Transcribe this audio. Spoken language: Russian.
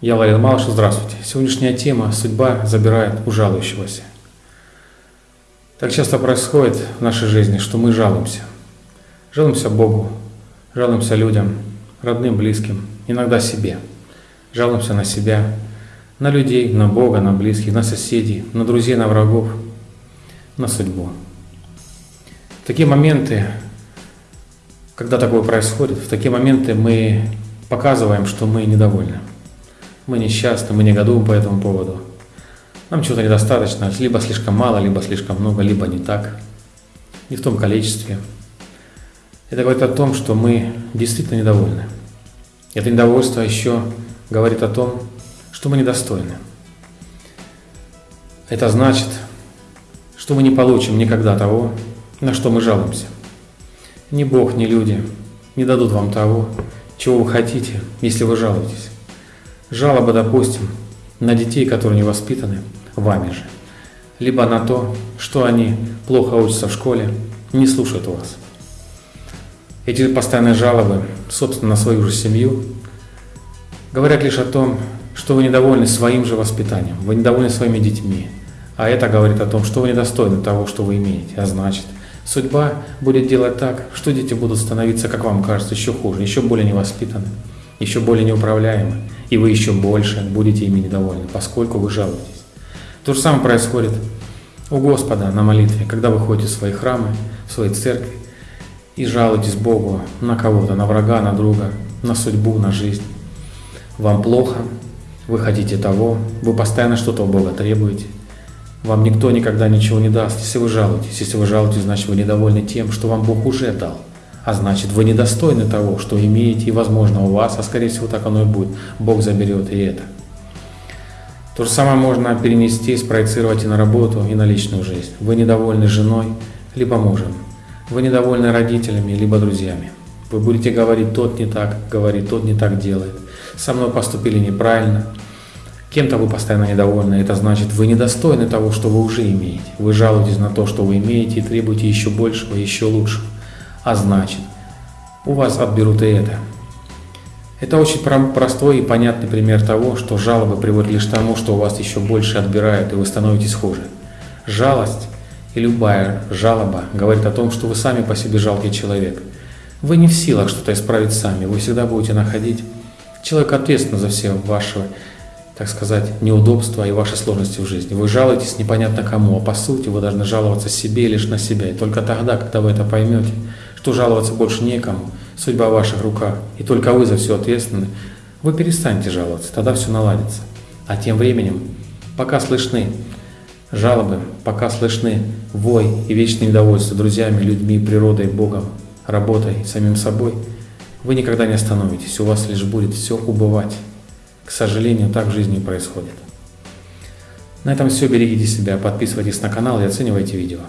Я Валерий Малыш, здравствуйте. Сегодняшняя тема «Судьба забирает у жалующегося». Так часто происходит в нашей жизни, что мы жалуемся. Жалуемся Богу, жалуемся людям, родным, близким, иногда себе. Жалуемся на себя, на людей, на Бога, на близких, на соседей, на друзей, на врагов, на судьбу. В такие моменты, когда такое происходит, в такие моменты мы показываем, что мы недовольны. Мы несчастны, мы негодуем по этому поводу. Нам чего-то недостаточно, либо слишком мало, либо слишком много, либо не так, не в том количестве. Это говорит о том, что мы действительно недовольны. Это недовольство еще говорит о том, что мы недостойны. Это значит, что мы не получим никогда того, на что мы жалуемся. Ни Бог, ни люди не дадут вам того, чего вы хотите, если вы жалуетесь. Жалоба, допустим, на детей, которые не воспитаны вами же, либо на то, что они плохо учатся в школе, не слушают вас. Эти постоянные жалобы, собственно, на свою же семью, говорят лишь о том, что вы недовольны своим же воспитанием, вы недовольны своими детьми, а это говорит о том, что вы недостойны того, что вы имеете, а значит, судьба будет делать так, что дети будут становиться, как вам кажется, еще хуже, еще более невоспитаны, еще более неуправляемы, и вы еще больше будете ими недовольны, поскольку вы жалуетесь. То же самое происходит у Господа на молитве, когда вы ходите в свои храмы, в свои церкви и жалуетесь Богу на кого-то, на врага, на друга, на судьбу, на жизнь. Вам плохо, вы хотите того, вы постоянно что-то у Бога требуете. Вам никто никогда ничего не даст, если вы жалуетесь. Если вы жалуетесь, значит вы недовольны тем, что вам Бог уже дал. А значит, вы недостойны того, что имеете, и возможно у вас, а скорее всего так оно и будет. Бог заберет и это. То же самое можно перенести, спроецировать и на работу, и на личную жизнь. Вы недовольны женой, либо мужем. Вы недовольны родителями, либо друзьями. Вы будете говорить, тот не так говорит, тот не так делает. Со мной поступили неправильно. Кем-то вы постоянно недовольны. Это значит, вы недостойны того, что вы уже имеете. Вы жалуетесь на то, что вы имеете, и требуете еще большего, еще лучшего а значит, у вас отберут и это. Это очень простой и понятный пример того, что жалобы приводят лишь к тому, что у вас еще больше отбирают, и вы становитесь хуже. Жалость и любая жалоба говорит о том, что вы сами по себе жалкий человек. Вы не в силах что-то исправить сами, вы всегда будете находить человека ответственного за все ваши, так сказать, неудобства и ваши сложности в жизни. Вы жалуетесь непонятно кому, а по сути вы должны жаловаться себе лишь на себя. И только тогда, когда вы это поймете, что жаловаться больше некому, судьба в ваших руках, и только вы за все ответственны, вы перестанете жаловаться, тогда все наладится. А тем временем, пока слышны жалобы, пока слышны вой и вечное недовольство друзьями, людьми, природой, Богом, работой, самим собой, вы никогда не остановитесь, у вас лишь будет все убывать. К сожалению, так в жизни происходит. На этом все, берегите себя, подписывайтесь на канал и оценивайте видео.